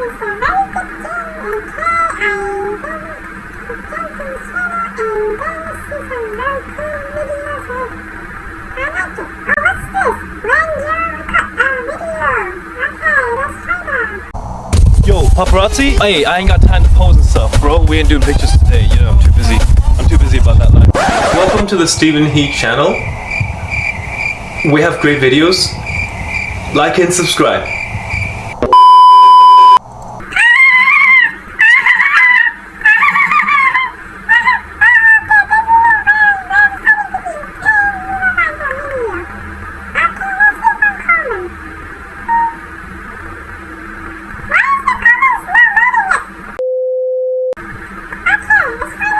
Yo, paparazzi? Hey, I ain't got time to pose and stuff, bro. We ain't doing pictures today. You know, I'm too busy. I'm too busy about that life. Welcome to the Stephen Heat channel. We have great videos. Like and subscribe. Apa, 还有